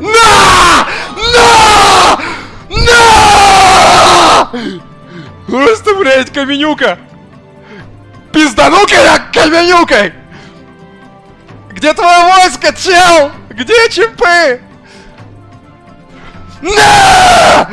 На! На! На! Просто, блядь, каменюка! Пиздану-ка я каменюкой! Где твое войско, чел? Где чипы? На!